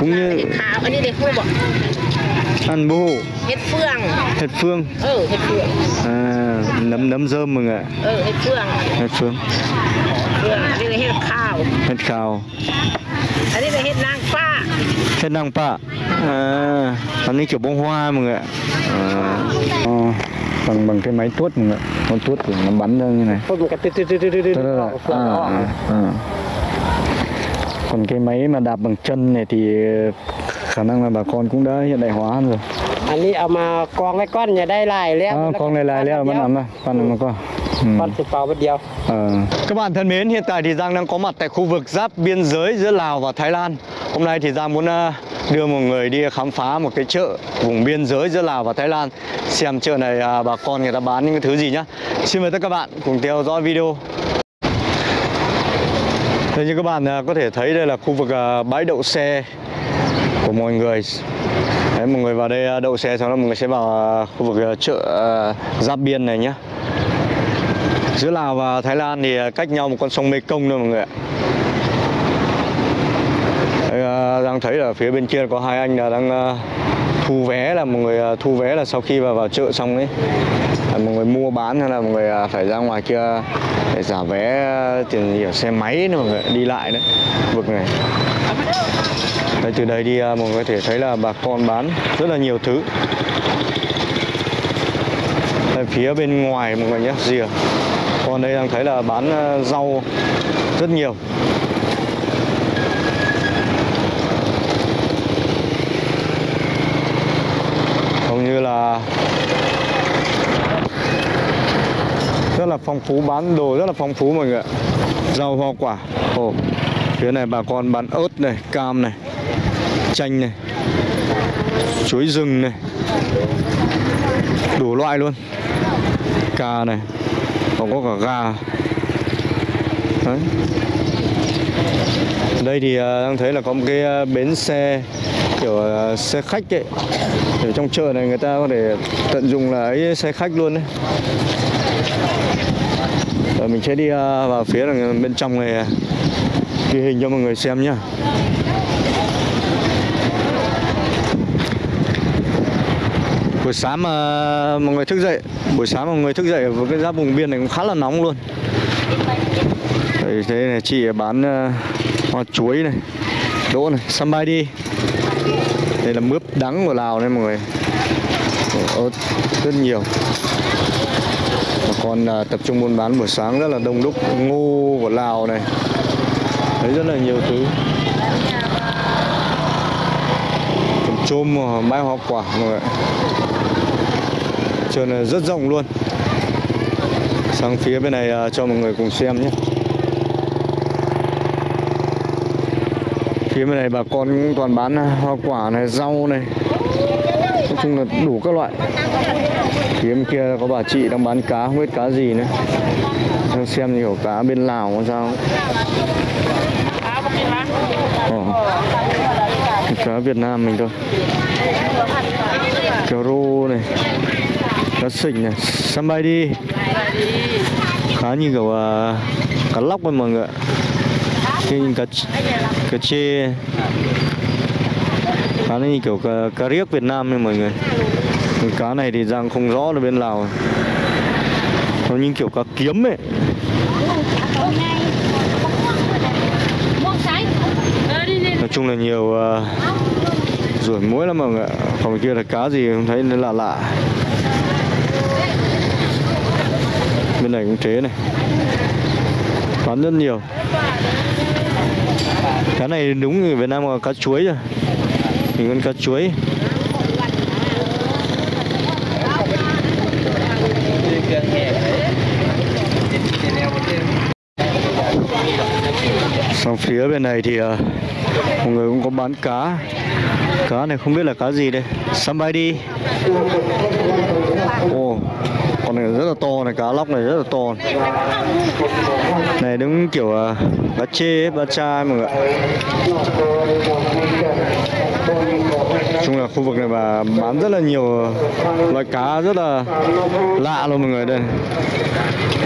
cũng เห็ như ดขาวอันนี้เด็กผู้บอก ăn bố เห็ดเฟือง hed phương เออเห็ดเฟือง à, nấm nấm rơm mọi người ạ เออเห็ดเฟือง hed phương เฟืองอันนี้เลยเห็ดข้าว hed khào อันนี้เลยเห็ดนางฟ้า hed năng pa à, ăn như kiểu bông hoa mọi người ạ à, ờ, bằng bằng cái máy tuốt mọi người ạ con tuốt thì nó bắn ra như này พวกมันก็ตึ๊ด còn cái máy mà đạp bằng chân này thì ờ, khả năng là bà con cũng đã hiện đại hóa rồi. Anh đi à, mà con cái con nhà đây lại leo à, con này lại leo vẫn nằm rồi con này mà con. Ừ. Con chụp vào bất điều. Ờ. Các bạn thân mến, hiện tại thì Giang đang có mặt tại khu vực giáp biên giới giữa Lào và Thái Lan. Hôm nay thì Giang muốn à, đưa một người đi khám phá một cái chợ vùng biên giới giữa Lào và Thái Lan. Xem chợ này à, bà con người ta bán những cái thứ gì nhá. Xin mời tất cả các bạn cùng theo dõi video. Thế như các bạn à, có thể thấy đây là khu vực à, bãi đậu xe của mọi người. Đấy, mọi người vào đây à, đậu xe xong đó mọi người sẽ vào khu vực chợ giáp biên này nhé giữa Lào và Thái Lan thì cách nhau một con sông Mekong thôi mọi người ạ. Đang thấy là phía bên kia có hai anh là đang thu vé là một người à, thu vé là sau khi vào vào chợ xong ấy là một người mua bán hay là một người à, phải ra ngoài kia để giả vé à, tiền hiểu xe máy nữa mọi người đi lại đấy vực này. Đây, từ đây đi mọi người có thể thấy là bà con bán rất là nhiều thứ. Đây, phía bên ngoài mọi người nhé rìa. Còn đây đang thấy là bán rau rất nhiều. Như là rất là phong phú, bán đồ rất là phong phú mọi người ạ. Rau, hoa, quả. Ồ, phía này bà con bán ớt này, cam này, chanh này, chuối rừng này. Đủ loại luôn. Cà này, còn có cả gà. Đấy. Đây thì à, đang thấy là có một cái à, bến xe, kiểu à, xe khách ấy ở trong chợ này người ta có thể tận dụng là ấy xe khách luôn đấy. Rồi mình sẽ đi à, vào phía bên trong này à, ghi hình cho mọi người xem nhá. Buổi sáng mà mọi người thức dậy buổi sáng mọi người thức dậy với cái giá vùng biên này cũng khá là nóng luôn. Đấy, thế này chị bán à, hoa chuối này đỗ này sambay đi đây là mướp đắng của lào này mọi người. Ớt rất nhiều. Bà con à, tập trung buôn bán buổi sáng rất là đông đúc ngô của lào này. Thấy rất là nhiều thứ. Còn chôm à, bãi hoa quả mọi người ạ. chợ này rất rộng luôn. Sang phía bên này à, cho mọi người cùng xem nhé. Phía bên này bà con cũng toàn bán à, hoa quả này rau này. Nói chung là đủ các loại. Phía bên kia có bà chị đang bán cá không biết cá gì nữa. Xem xem nhiều cá bên lào có sao Ồ. Ờ. cá việt nam mình thôi. Cá rô này. Cá sình này. Săn bay đi. Khá như kiểu uh, cá lóc ấy mọi người ạ như cá cá chê. Khá như kiểu cá, cá riếc Việt Nam nha mọi người. Cá này thì Giang không rõ là bên Lào. Nó như kiểu cá kiếm ấy. Nói chung là nhiều à, uh, ruổi muối lắm mọi người còn kia là cá gì không thấy nó lạ lạ. Bên này cũng thế này. Bán rất nhiều cá này đúng người Việt Nam là cá chuối rồi. Mình con cá chuối. Sang phía bên này thì à, mọi người cũng có bán cá. Cá này không biết là cá gì đây. Somebody đi này rất là to này cá lóc này rất là to này, này đúng kiểu à, uh, cá chê ấy, cá cha mọi người chung là khu vực này bà bán rất là nhiều loại cá rất là lạ luôn mọi người đây.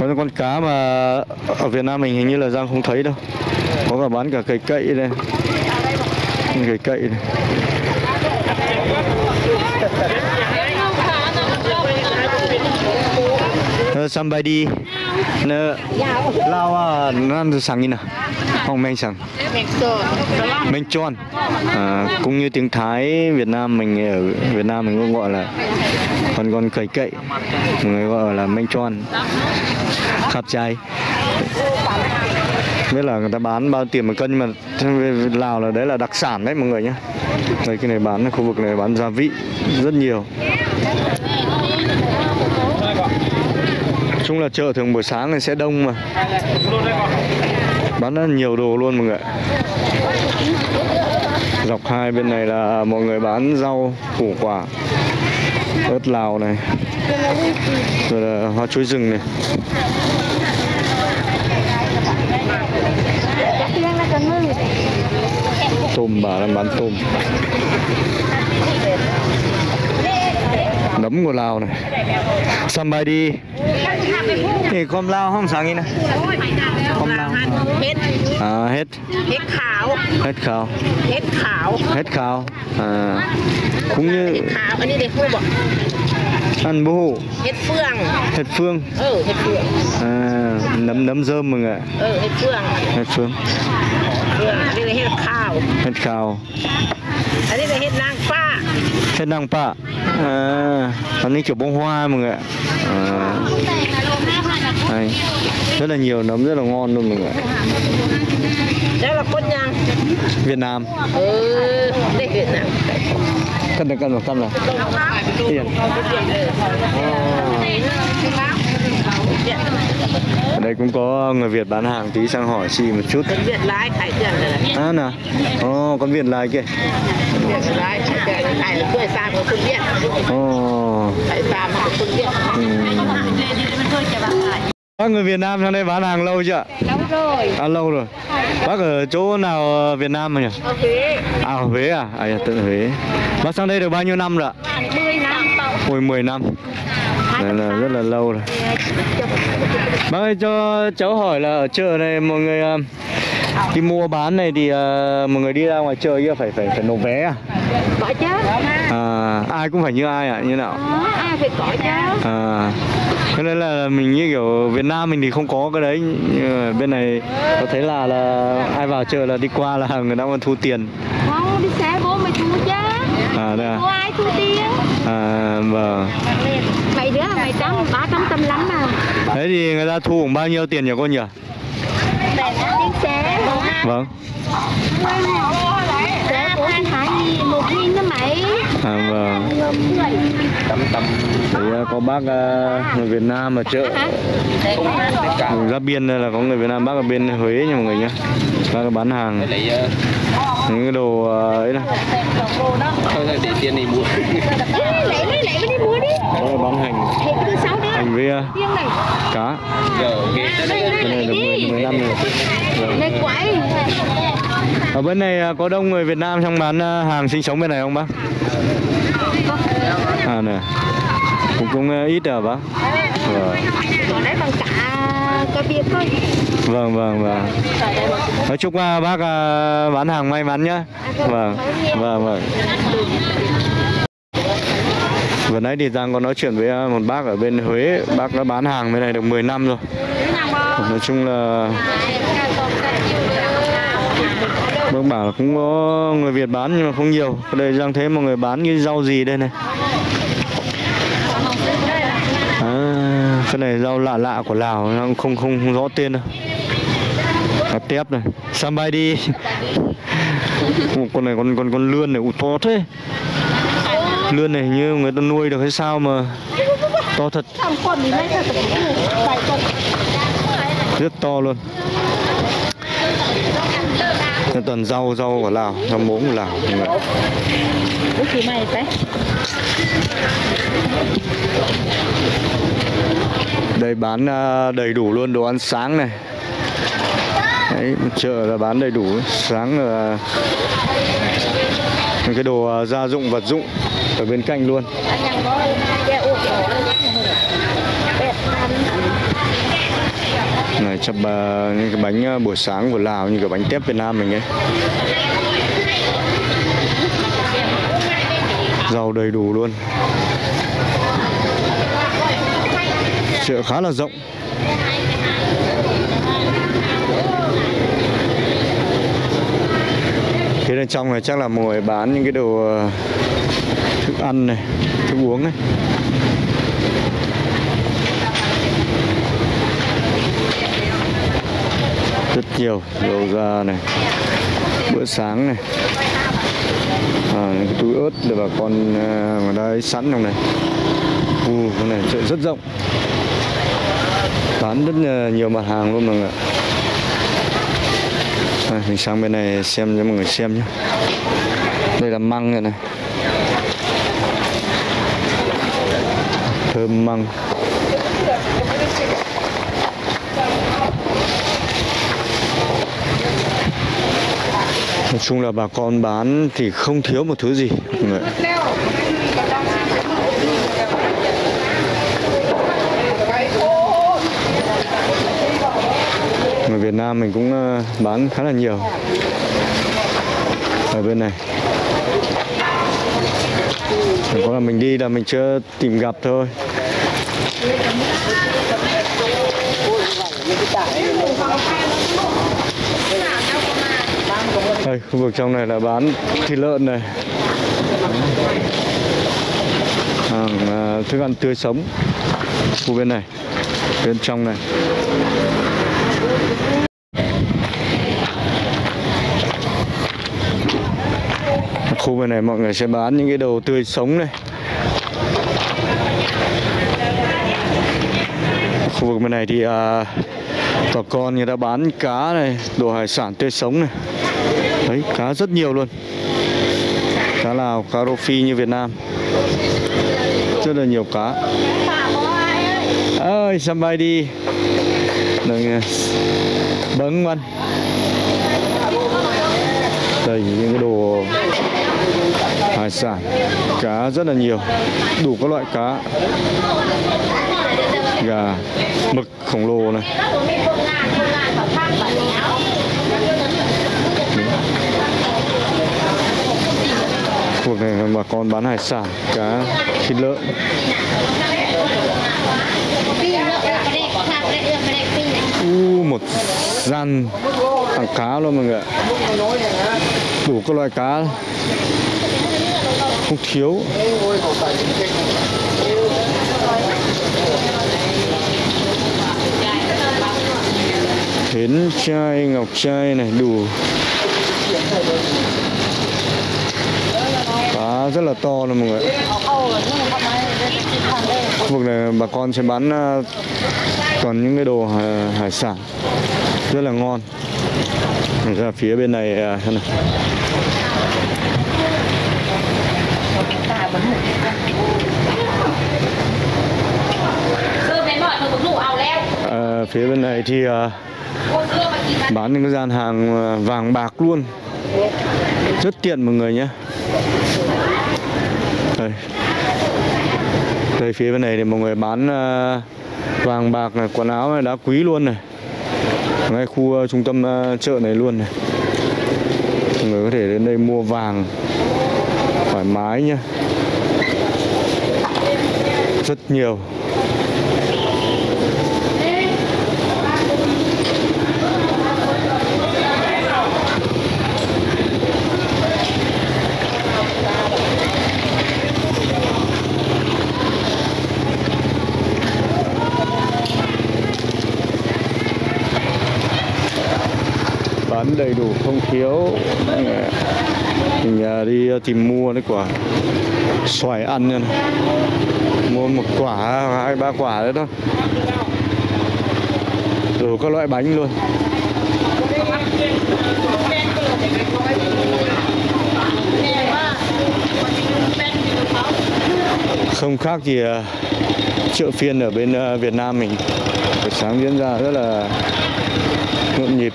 Có những con cá mà ở Việt Nam mình hình như là Giang không thấy đâu. Có cả bán cả cây cậy đây. Cây cậy này. Ờ, somebody. Nè lao à nan sang như nào. Không men sang men tròn à, cũng như tiếng Thái Việt Nam mình ở Việt Nam mình cũng gọi là còn còn cầy cậy. Người gọi là men tròn khắp trai biết là người ta bán bao tiền một cân nhưng mà Lào là đấy là đặc sản đấy mọi người nhé đây cái này bán khu vực này bán gia vị rất nhiều. Chung là chợ thường buổi sáng này sẽ đông mà. Bán rất nhiều đồ luôn mọi người dọc hai bên này là mọi người bán rau, củ quả, ớt lào này, rồi là hoa chuối rừng này. Tôm bà đang bán tôm nấm của Lào này. Somebody Thì com lao, không sáng gì nè? Com Lào Hết. À, Hết. Hết khảo. Hết khảo. Hết khảo. Hết khảo. À. Cũng như Hết khảo Anh đi để khu bỏ. Ăn bố hủ hết phương. Hết phương. Ừ hết phương. À nấm nấm dơm mọi người ạ. Ừ hết phương. Hết phương. Hết khảo. Hết khảo. Ở đây là hết nang pha thế năng pạ à, nó kiểu bông hoa mọi người ạ. À, rất là nhiều nấm rất là ngon luôn mọi người đây là cốt nhang. Việt Nam. Ừ, đây Việt Nam. Cân được cân được cân là tiền oh. Đây cũng có người Việt bán hàng tí sang hỏi chị một chút. Con Việt lái khải tiền rồi. À nè. Oh con Việt lái kia. Việt lái khải tiền này là quê sang của con Việt. Ồ. Phải sang của con Việt. Ừ. Bác người Việt Nam sang đây bán hàng lâu chưa ạ? Lâu rồi. À lâu rồi. Bác ở chỗ nào Việt Nam mà nhỉ? Ở Huế. À ở Huế à? À dạ, tận Huế. Bác sang đây được bao nhiêu năm rồi ạ? 10 năm. Ôi 10 năm. Này là rất là lâu rồi. Bác ơi cho cháu hỏi là ở chợ này mọi người ờ, đi mua bán này thì ờ, mọi người đi ra ngoài chợ kia phải phải phải nộp vé à? có chứ À ai cũng phải như ai ạ? Như nào? Đó, ai phải có chứ À, cái đấy là mình như kiểu Việt Nam mình thì không có cái đấy mà bên này có thấy là là ai vào chợ là đi qua là người ta còn thu tiền không đi xe vô mày thua chứ à đây có à, ai thua tiền? À vâng. Mày đứa là mày trăm ba trăm tâm lắm mà. Thế thì người ta thu khoảng bao nhiêu tiền nhỉ cô nhỉ? Vâng. Hải một nghìn đó mày. À vâng. À, có bác à, người Việt Nam ở chợ. Ra biên đây là có người Việt Nam bác ở bên Huế nha mọi người nhé bác bán hàng những cái đồ à, ấy này để tiền này mua. Lấy lấy lấy đi mua đi. Đó là bán hành. hành này. Cá. Cái này được 10, đi 15 rồi. Vâng. lấy quậy ở bên này à, có đông người Việt Nam trong bán à, hàng sinh sống bên này không bác? À nè. Cũng cũng à, ít à bác. Vâng còn đấy bằng cả có việc thôi. Vâng vâng vâng. Nói chúc à, bác à, bán hàng may mắn nhá. Vâng vâng vâng vừa nãy thì Giang có nói chuyện với à, một bác ở bên Huế. Bác đã bán hàng bên này được 10 năm rồi. Nói chung là bác bảo là cũng có người Việt bán nhưng mà không nhiều. Ở đây Giang thấy mọi người bán cái rau gì đây này à, cái này rau lạ lạ của Lào không không, không rõ tên đâu. Cá tép này. Somebody Ồ, con này con con con lươn này ủ to thế. Lươn này như người ta nuôi được hay sao mà to thật. Rất to luôn. Đây toàn rau rau của Lào rau muống của Lào mọi người. Ủa chị mày phải đây bán ờ, đầy đủ luôn đồ ăn sáng này. Đấy, chợ là bán đầy đủ sáng là những cái đồ ờ, gia dụng vật dụng ở bên cạnh luôn. Này chập ờ, những cái bánh buổi sáng của Lào như cái bánh tép Việt Nam mình ấy. Rau đầy đủ luôn. Chợ khá là rộng. Phía bên trong này chắc là mọi người bán những cái đồ ờ, thức ăn này thức uống này. Rất nhiều dầu da này bữa sáng này. À, những cái túi ớt để bà con ờ, ở đây sẵn trong này. U cái này chợ rất rộng bán rất ờ, nhiều mặt hàng luôn mọi người ạ. À, mình sang bên này xem cho mọi người xem nhé. Đây là măng này này. Thơm măng. Nói chung là bà con bán thì không thiếu một thứ gì mọi người Việt Nam mình cũng ờ, bán khá là nhiều. Ở bên này. Chỉ có là mình đi là mình chưa tìm gặp thôi. Đây khu vực trong này là bán thịt lợn này. Hàng à, thức ăn tươi sống. Khu bên này bên trong này. Bên này mọi người sẽ bán những cái đầu tươi sống này. Khu vực bên này thì à, bà con người ta bán cá này đồ hải sản tươi sống này. Đấy cá rất nhiều luôn. Cá lào cá rô phi như việt nam. Rất là nhiều cá. Ơi sắm bay đi. Đừng, bấn quanh đây những cái đồ hải sản cá rất là nhiều, đủ các loại cá. Gà, mực, khổng lồ này. Khu vực này bà con bán hải sản, cá, thịt lợn. U, một gian thằng cá luôn mọi người ạ. Đủ các loại cá không thiếu. Hến chai ngọc chai này đủ. Cá rất là to luôn mọi người khu vực này bà con sẽ bán à, toàn những cái đồ hải, hải sản. Rất là ngon. Ra phía bên này à, này à, xem nào À, phía bên này thì à, bán. những cái gian hàng à, vàng bạc luôn. Rất tiện mọi người nhé. Đây. Đây phía bên này thì mọi người bán à, vàng bạc này quần áo này đá quý luôn này. Ngay khu à, trung tâm à, chợ này luôn này. Mọi người có thể đến đây mua vàng mái nhá. Rất nhiều. Bán đầy đủ không thiếu mình đi ờ, tìm mua đấy quả. Xoài ăn nha. Mua một quả hai ba quả đấy đó, đủ các loại bánh luôn. Không khác gì ờ, chợ phiên ở bên ờ, Việt Nam mình. Buổi sáng diễn ra rất là nhộn nhịp.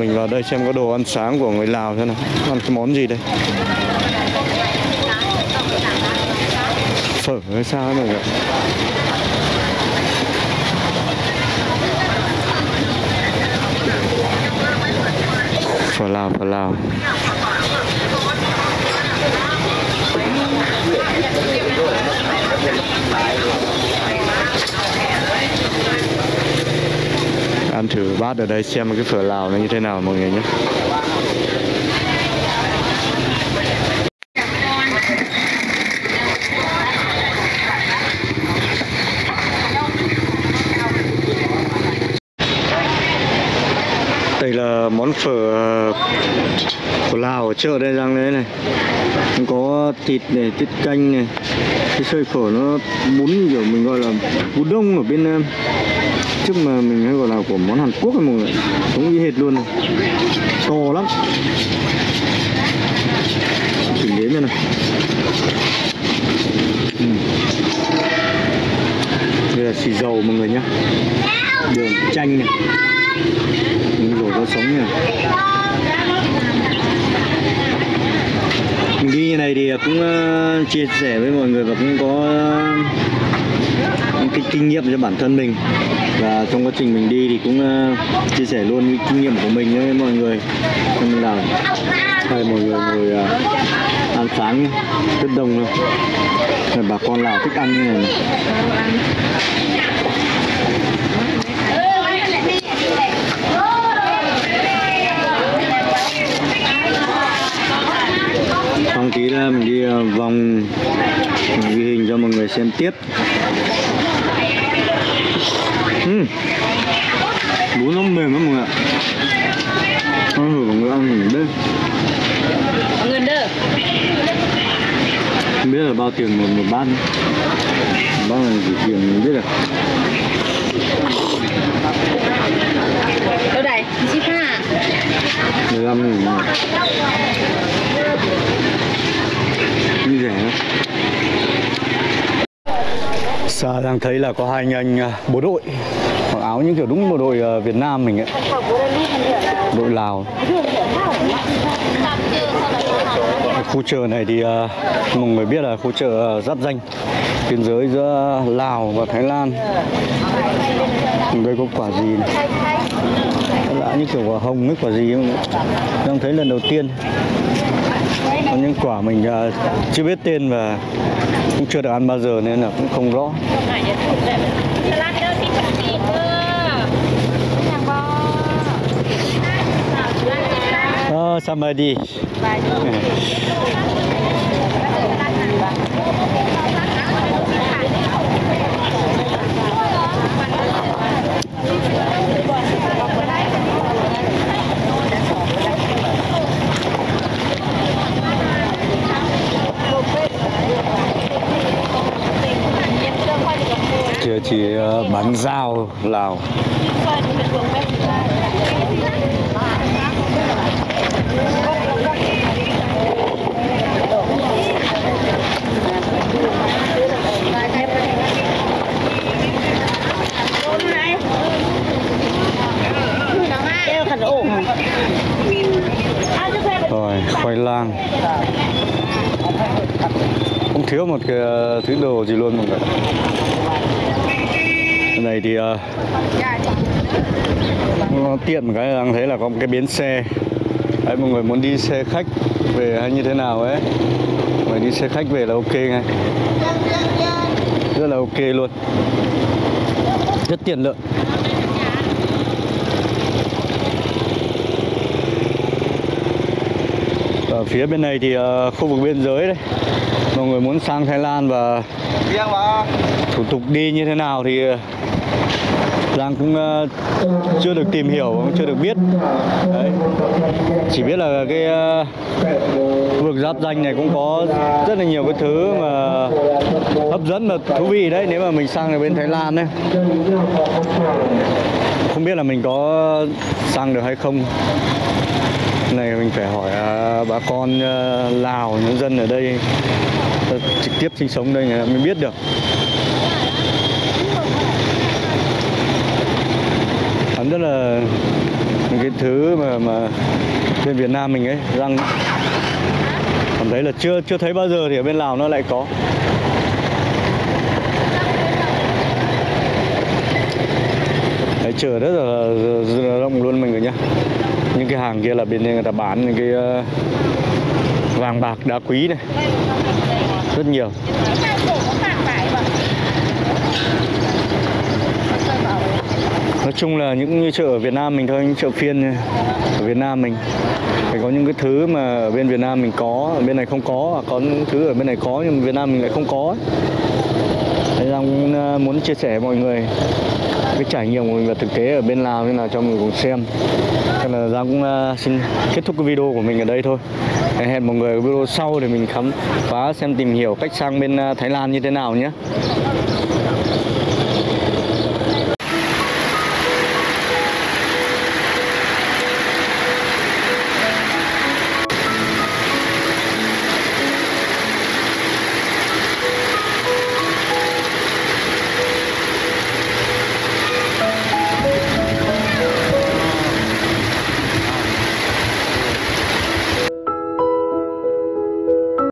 Mình vào đây xem có đồ ăn sáng của người Lào thế nào. Ăn cái món gì đây? Phở hay sao này mọi người phở lào phở lào. Ăn thử bát ở đây xem cái phở lào nó như thế nào mọi người nhé. Đây là món phở của Lào ở chợ đây rằng đấy này. Có thịt này, tiết canh này. Cái sợi phở nó bún kiểu mình gọi là bún đông ở bên ờ, mà mình hay gọi là của món Hàn Quốc ấy mọi người. Cũng như hệt luôn. Này to lắm thử nếm đây này ừ. đây là xì dầu mọi người nhá đường chanh này Đúng rồi có sống này mình đi như này thì cũng ờ, chia sẻ với mọi người và cũng có ờ, những cái kinh nghiệm cho bản thân mình. Và trong quá trình mình đi thì cũng uh, chia sẻ luôn kinh nghiệm của mình với mọi người. Nên là mời hay mọi người ngồi uh, ăn sáng rất đông luôn. Rồi bà con lào thích ăn như này, này. xong tí là mình đi ờ, vòng ghi hình cho mọi người xem tiếp uhm. bún nó mềm lắm mọi người ạ ăn thử mọi người ăn thử đây Người không biết là bao tiền một một bát bao là gì tiền mình biết được Đâu đây? Chị Pha. 15 nghìn như rẻ lắm Xa đang thấy là có hai anh anh à, bộ đội. Mặc áo những kiểu đúng bộ đội à, Việt Nam mình ấy. Đội Lào. Khu chợ này thì à, mọi người biết là khu chợ giáp danh. Biên giới giữa Lào và Thái Lan. Đây có quả gì. Này lạ như kiểu quả hồng ấy, quả gì không đang thấy lần đầu tiên. Có những quả mình chưa biết tên và cũng chưa được ăn bao giờ nên là cũng không rõ Salad somebody. thịt kia chỉ ờ, bán dao Lào. Rồi khoai lang thiếu một cái ờ, thứ đồ gì luôn mọi người. Cái này thì ờ, nó tiện một cái đang thấy là có một cái bến xe. Đấy, mọi người muốn đi xe khách về hay như thế nào ấy. Mà đi xe khách về là ok ngay. Rất là ok luôn. Rất tiện lợi. Ở phía bên này thì uh, khu vực biên giới đấy. Mọi người muốn sang Thái Lan và thủ tục đi như thế nào thì ờ, Giang cũng ờ, chưa được tìm hiểu, cũng chưa được biết. Đấy. Chỉ biết là cái ờ, vực giáp danh này cũng có rất là nhiều cái thứ mà hấp dẫn và thú vị đấy nếu mà mình sang ở bên Thái Lan đấy Không biết là mình có sang được hay không. Này mình phải hỏi bà con Lào nhân dân ở đây à, trực tiếp sinh sống đây người ta mới biết được. Hắn rất là những cái thứ mà mà bên Việt Nam mình ấy răng. Cảm thấy là chưa chưa thấy bao giờ thì ở bên Lào nó lại có. Đấy, chợ rất là, rất là rộng luôn mình người nhá. Những cái hàng kia là bên đây người ta bán những cái ờ, vàng bạc đá quý này rất nhiều. Nói chung là những như chợ ở Việt Nam mình thôi, những chợ phiên ở Việt Nam mình. Phải có những cái thứ mà ở bên Việt Nam mình có, ở bên này không có, hoặc có những thứ ở bên này có nhưng mà Việt Nam mình lại không có Thế là cũng ờ, muốn chia sẻ với mọi người, cái trải nghiệm của mình và thực tế ở bên Lào như nào cho mọi người cùng xem. Thế là Giang cũng ờ, xin kết thúc cái video của mình ở đây thôi hẹn mọi người ở video sau để mình khám phá, xem tìm hiểu cách sang bên à, Thái Lan như thế nào nhé.